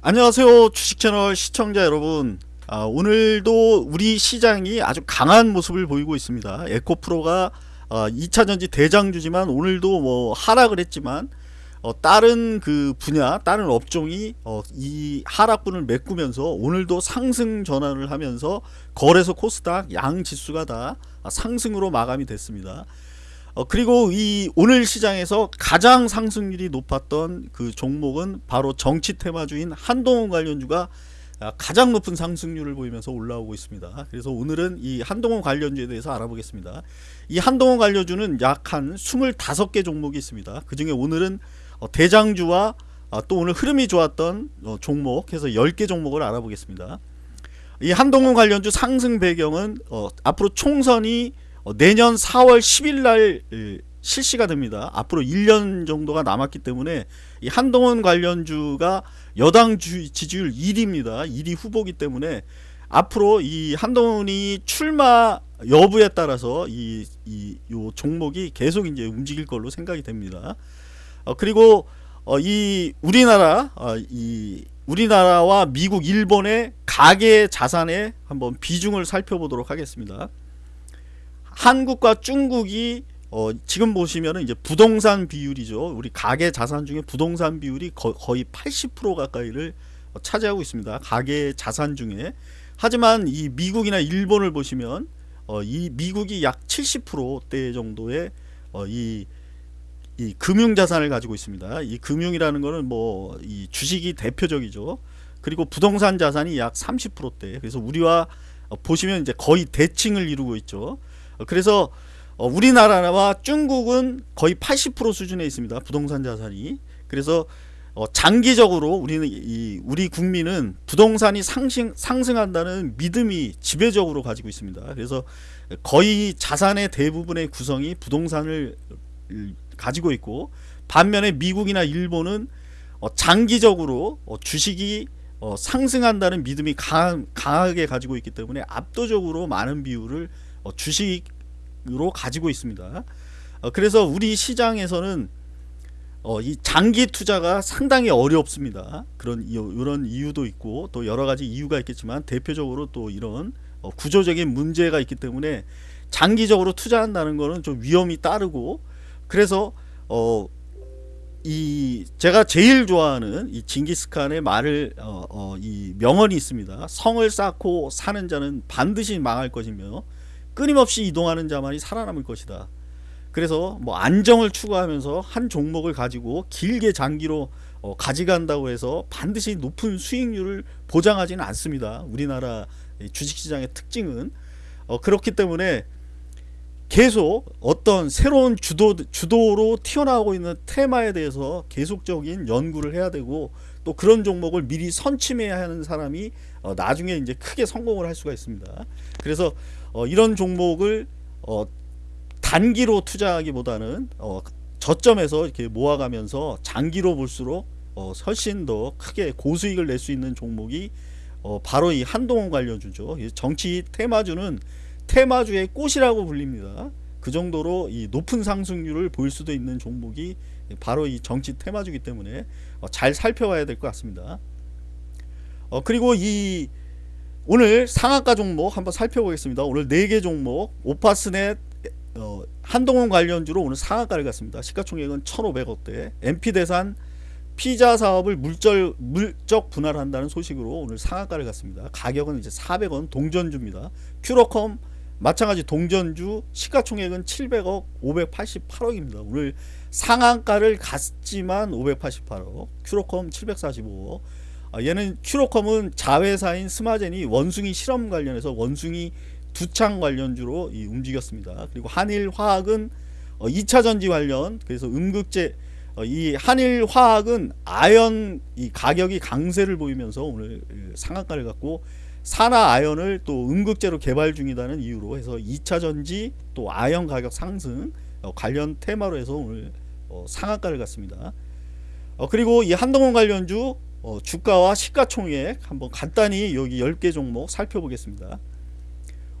안녕하세요 주식채널 시청자 여러분. 아, 오늘도 우리 시장이 아주 강한 모습을 보이고 있습니다. 에코프로가 어, 2차전지 대장주지만 오늘도 뭐 하락을 했지만 어, 다른 그 분야 다른 업종이 어, 이 하락분을 메꾸면서 오늘도 상승 전환을 하면서 거래소 코스닥 양 지수가 다 상승으로 마감이 됐습니다 어, 그리고 이 오늘 시장에서 가장 상승률이 높았던 그 종목은 바로 정치 테마주인 한동훈 관련주가 아, 가장 높은 상승률을 보이면서 올라오고 있습니다. 그래서 오늘은 이 한동훈 관련주에 대해서 알아보겠습니다. 이 한동훈 관련주는 약 한 25개 종목이 있습니다. 그 중에 오늘은 어, 대장주와 아, 또 오늘 흐름이 좋았던 어, 종목 해서 10개 종목을 알아보겠습니다. 이 한동훈 관련주 상승 배경은 앞으로 총선이 어, 내년 4월 10일 날 실시가 됩니다. 앞으로 1년 정도가 남았기 때문에 이 한동훈 관련주가 여당 주, 지지율 1위입니다. 1위 후보기 때문에 앞으로 이 한동훈이 출마 여부에 따라서 이, 이, 요 종목이 계속 이제 움직일 걸로 생각이 됩니다. 어, 그리고 어, 이 우리나라, 어, 이 우리나라와 미국, 일본의 가계 자산의 한번 비중을 살펴보도록 하겠습니다. 한국과 중국이 어, 지금 보시면은 이제 부동산 비율이죠. 우리 가계 자산 중에 부동산 비율이 거, 거의 80% 가까이를 어, 차지하고 있습니다. 가계 자산 중에. 하지만 이 미국이나 일본을 보시면 어, 이 미국이 약 70%대 정도의 어, 이, 이 금융 자산을 가지고 있습니다. 이 금융이라는 거는 뭐 이 주식이 대표적이죠. 그리고 부동산 자산이 약 30%대. 그래서 우리와 어, 보시면 이제 거의 대칭을 이루고 있죠. 어, 그래서 어, 우리나라와 중국은 거의 80% 수준에 있습니다. 부동산 자산이. 그래서 어, 장기적으로 우리는 이 우리 국민은 부동산이 상승 상승한다는 믿음이 지배적으로 가지고 있습니다. 그래서 거의 자산의 대부분의 구성이 부동산을 가지고 있고 반면에 미국이나 일본은 장기적으로 주식이 상승한다는 믿음이 강하, 게 가지고 있기 때문에 압도적으로 많은 비율을 어, 주식으로 가지고 있습니다. 어, 그래서 우리 시장에서는 어, 이 장기 투자가 상당히 어렵습니다. 그런 이런 이유도 있고 또 여러 가지 이유가 있겠지만 대표적으로 또 이런 어, 구조적인 문제가 있기 때문에 장기적으로 투자한다는 것은 좀 위험이 따르고 그래서 어, 이 제가 제일 좋아하는 이 징기스칸의 말을 어, 어, 이 명언이 있습니다. 성을 쌓고 사는 자는 반드시 망할 것이며 끊임없이 이동하는 자만이 살아남을 것이다. 그래서 뭐 안정을 추구하면서 한 종목을 가지고 길게 장기로 어, 가져간다고 해서 반드시 높은 수익률을 보장하지는 않습니다. 우리나라 주식시장의 특징은 어, 그렇기 때문에 계속 어떤 새로운 주도, 주도로 튀어나오고 있는 테마에 대해서 계속적인 연구를 해야 되고 또 그런 종목을 미리 선침해야 하는 사람이 어, 나중에 이제 크게 성공을 할 수가 있습니다. 그래서 어, 이런 종목을 어, 단기로 투자하기보다는 어, 저점에서 이렇게 모아가면서 장기로 볼수록 어, 훨씬 더 크게 고수익을 낼 수 있는 종목이 어, 바로 이 한동훈 관련주죠. 정치 테마주는 테마주의 꽃이라고 불립니다. 그 정도로 이 높은 상승률을 보일 수도 있는 종목이 바로 이 정치 테마주기 때문에 어, 잘 살펴봐야 될 것 같습니다. 어, 그리고 이 오늘 상한가 종목 한번 살펴보겠습니다. 오늘 4개 종목 오파스넷 어, 한동훈 관련주로 오늘 상한가를 갔습니다. 시가총액은 1,500억대 MP대산 피자 사업을 물절, 물적 분할한다는 소식으로 오늘 상한가를 갔습니다. 가격은 이제 400원 동전주입니다. 큐로컴 마찬가지 동전주 시가총액은 700억 588억입니다. 오늘 상한가를 갔지만 588억 큐로컴 745억 아, 얘는 큐로컴은 자회사인 스마젠이 원숭이 실험 관련해서 원숭이 두창 관련주로 움직였습니다. 그리고 한일화학은 2차 어, 전지 관련 그래서 음극재 어, 이 한일화학은 아연 이 가격이 강세를 보이면서 오늘 상한가를 갔고 산화 아연을 또 음극재로 개발 중이라는 이유로 해서 2차 전지 또 아연 가격 상승 어, 관련 테마로 해서 오늘 상한가를 갔습니다. 그리고 이 한동훈 관련주 어, 주가와 시가총액 한번 간단히 여기 10개 종목 살펴보겠습니다.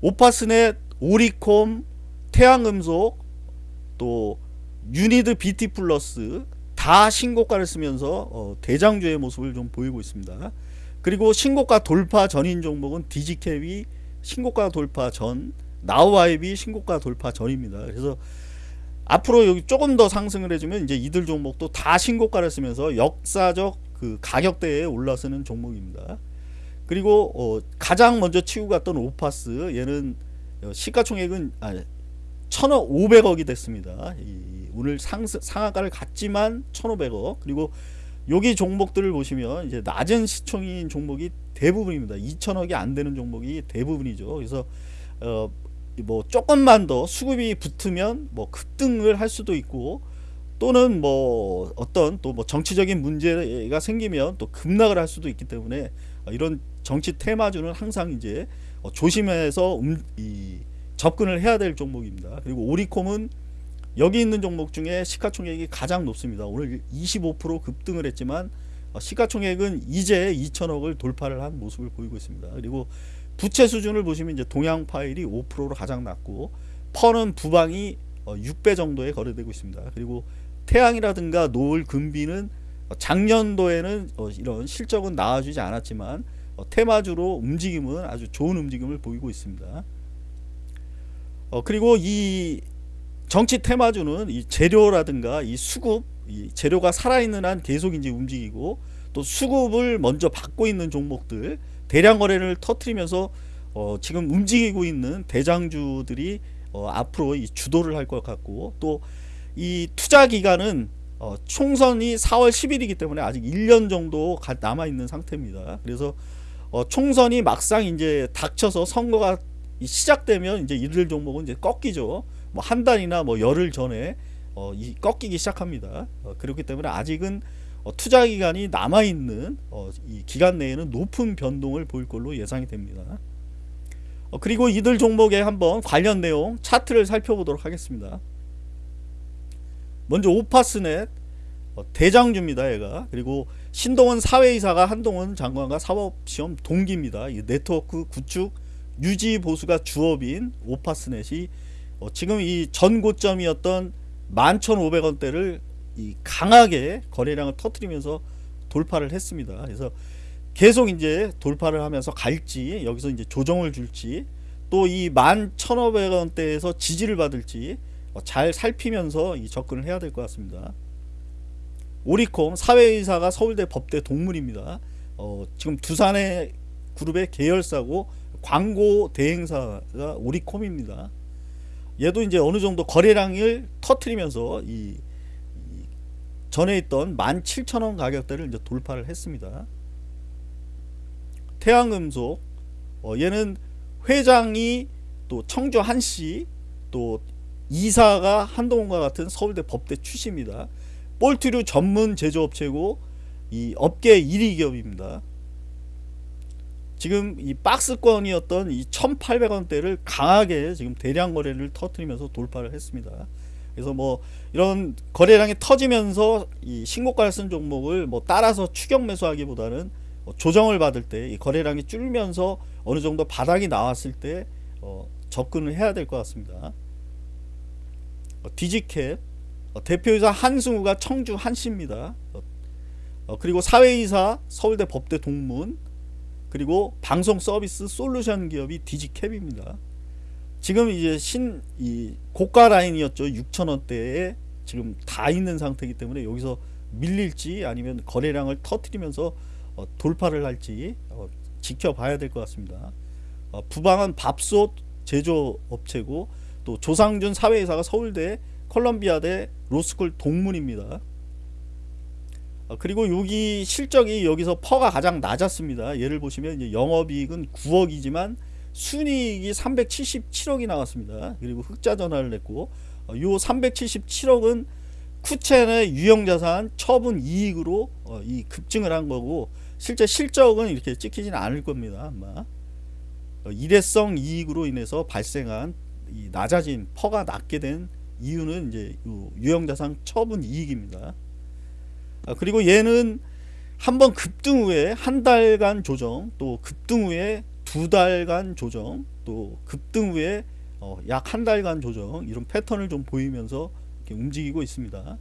오파스넷, 오리콤, 태양금속, 또 유니드 BT 플러스, 다 신고가를 쓰면서 어, 대장주의 모습을 좀 보이고 있습니다. 그리고 신고가 돌파 전인 종목은 디지캡이 신고가 돌파 전, 나우아이비 신고가 돌파 전입니다. 그래서 앞으로 여기 조금 더 상승을 해주면 이제 이들 종목도 다 신고가를 쓰면서 역사적 그 가격대에 올라서는 종목입니다. 그리고 어, 가장 먼저 치고 갔던 오파스 얘는 어, 시가총액은 아, 1,500억이 됐습니다. 이, 오늘 상, 상한가를 갔지만 1,500억 그리고 여기 종목들을 보시면 이제 낮은 시총인 종목이 대부분입니다. 2천억이 안 되는 종목이 대부분이죠. 그래서 어, 뭐 조금만 더 수급이 붙으면 뭐 급등을 할 수도 있고 또는 뭐 어떤 또 뭐 정치적인 문제가 생기면 또 급락을 할 수도 있기 때문에 이런 정치 테마주는 항상 이제 어, 조심해서 음, 이 접근을 해야 될 종목입니다. 그리고 오리콤은 여기 있는 종목 중에 시가총액이 가장 높습니다. 오늘 25% 급등을 했지만 어, 시가총액은 이제 2천억을 돌파를 한 모습을 보이고 있습니다. 그리고 부채 수준을 보시면 이제 동양 파일이 5%로 가장 낮고 펀은 부방이 6배 어, 정도에 거래되고 있습니다. 그리고 태양이라든가 노을 금비는 작년도에는 어, 이런 실적은 나와주지 않았지만 테마주로 움직임은 아주 좋은 움직임을 보이고 있습니다. 그리고 이 정치 테마주는 이 재료라든가 이 수급 이 재료가 살아있는 한 계속 이제 움직이고 또 수급을 먼저 받고 있는 종목들 대량 거래를 터트리면서 어 지금 움직이고 있는 대장주들이 어 앞으로 이 주도를 할 것 같고 또 이 투자 기간은 어 총선이 4월 10일이기 때문에 아직 1년 정도 남아 있는 상태입니다. 그래서 어 총선이 막상 이제 닥쳐서 선거가 시작되면 이제 이들 종목은 이제 꺾이죠. 뭐 한 달이나 뭐 열흘 전에 어, 이 꺾이기 시작합니다. 어, 그렇기 때문에 아직은 어, 투자 기간이 남아 있는 어, 이 기간 내에는 높은 변동을 보일 걸로 예상이 됩니다. 어, 그리고 이들 종목에 한번 관련 내용 차트를 살펴보도록 하겠습니다. 먼저 오파스넷 어, 대장주입니다. 얘가 그리고 신동원 사회이사가 한동훈 장관과 사법시험 동기입니다. 이 네트워크 구축 유지 보수가 주업인 오파스넷이 어, 지금 이 전고점이었던 11,500원대를 이 강하게 거래량을 터트리면서 돌파를 했습니다. 그래서 계속 이제 돌파를 하면서 갈지 여기서 이제 조정을 줄지 또 이 11,500원대에서 지지를 받을지 어, 잘 살피면서 이 접근을 해야 될 것 같습니다. 오리콤 사회이사가 서울대 법대 동문입니다. 어, 지금 두산의 그룹의 계열사고 광고 대행사가 오리콤입니다. 얘도 이제 어느 정도 거래량을 터트리면서 이, 이 전에 있던 17,000원 가격대를 이제 돌파를 했습니다. 태양금속 어, 얘는 회장이 또 청주 한씨 또 이사가 한동훈과 같은 서울대 법대 출신입니다. 볼트류 전문 제조업체고 이 업계 1위 기업입니다. 지금 이 박스권이었던 이 1800원대를 강하게 지금 대량 거래를 터트리면서 돌파를 했습니다. 그래서 뭐 이런 거래량이 터지면서 이 신고가를 쓴 종목을 뭐 따라서 추격 매수하기보다는 뭐 조정을 받을 때 이 거래량이 줄면서 어느 정도 바닥이 나왔을 때 어 접근을 해야 될 것 같습니다. 어 디지캡 어 대표이사 한승우가 청주 한씨입니다. 어, 어 그리고 사회이사 서울대 법대 동문 그리고 방송 서비스 솔루션 기업이 디지캡입니다. 지금 이제 신 이 고가 라인이었죠. 6천원대에 지금 다 있는 상태이기 때문에 여기서 밀릴지 아니면 거래량을 터트리면서 어, 돌파를 할지 어, 지켜봐야 될 것 같습니다. 어, 부방은 밥솥 제조업체고 또 조상준 사외이사가 서울대 컬럼비아대 로스쿨 동문입니다. 어, 그리고 여기 실적이 여기서 PER가 가장 낮았습니다. 얘를 보시면 영업이익은 9억이지만 순이익이 377억이 나왔습니다. 그리고 흑자 전환을 냈고 어, 요 377억은 쿠첸의 유형자산 처분 이익으로 어, 이 급증을 한 거고 실제 실적은 이렇게 찍히지는 않을 겁니다. 아마 일회성 이익으로 인해서 발생한 이 낮아진 퍼가 낮게 된 이유는 이제 유형자산 처분 이익입니다. 아, 그리고 얘는 한번 급등 후에 한 달간 조정 또 급등 후에 두 달간 조정 또 급등 후에 어, 약한 달간 조정 이런 패턴을 좀 보이면서 움직이고 있습니다.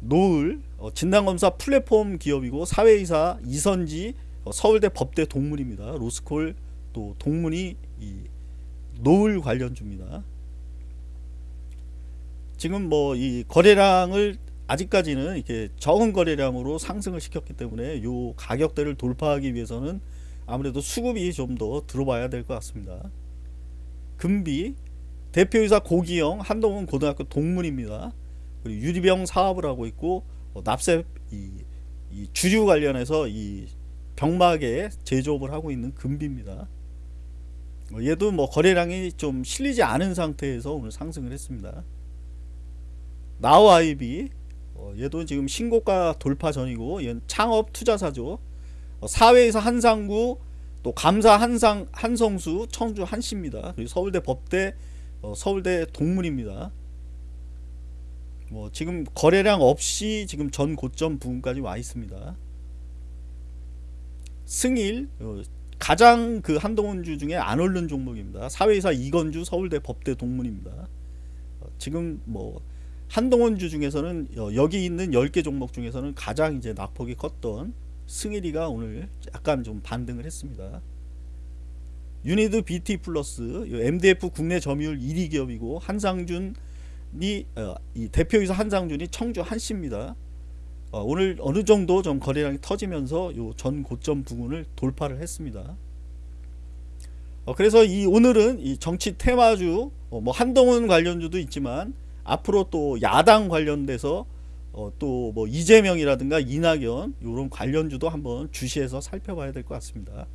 노을 어, 진단검사 플랫폼 기업이고 사회이사 이선지 어, 서울대 법대 동문입니다. 로스콜 또 동문이 이 노을 관련주입니다. 지금 뭐 이 거래량을 아직까지는 이렇게 적은 거래량으로 상승을 시켰기 때문에 요 가격대를 돌파하기 위해서는 아무래도 수급이 좀 더 들어봐야 될 것 같습니다. 금비 대표이사 고기영 한동훈 고등학교 동문입니다. 그리고 유리병 사업을 하고 있고 어, 납세 이, 이 주류 관련해서 이 병막에 제조업을 하고 있는 금비입니다. 어, 얘도 뭐 거래량이 좀 실리지 않은 상태에서 오늘 상승을 했습니다. 나우 아이비 어, 얘도 지금 신고가 돌파 전이고 얘는 창업 투자사죠. 어, 사회에서 한상구 또 감사 한상 한성수 청주 한씨입니다. 그리고 서울대 법대 어, 서울대 동문입니다. 뭐 지금 거래량 없이 지금 전 고점 부근까지 와 있습니다. 승일 어, 가장 그 한동훈주 중에 안 오른 종목입니다. 사회이사 이건주 서울대 법대 동문입니다. 어, 지금 뭐 한동훈주 중에서는 어, 여기 있는 10개 종목 중에서는 가장 이제 낙폭이 컸던 승일이가 오늘 약간 좀 반등을 했습니다. 유니드 BT 플러스 MDF 국내 점유율 1위 기업이고 한상준이 어, 이 대표이사 한상준이 청주 한씨입니다. 어, 오늘 어느 정도 좀 거래량이 터지면서 요 전 고점 부근을 돌파를 했습니다. 어, 그래서 이 오늘은 이 정치 테마주 어, 뭐 한동훈 관련주도 있지만 앞으로 또 야당 관련돼서 어, 또 뭐 이재명이라든가 이낙연 이런 관련주도 한번 주시해서 살펴봐야 될 것 같습니다.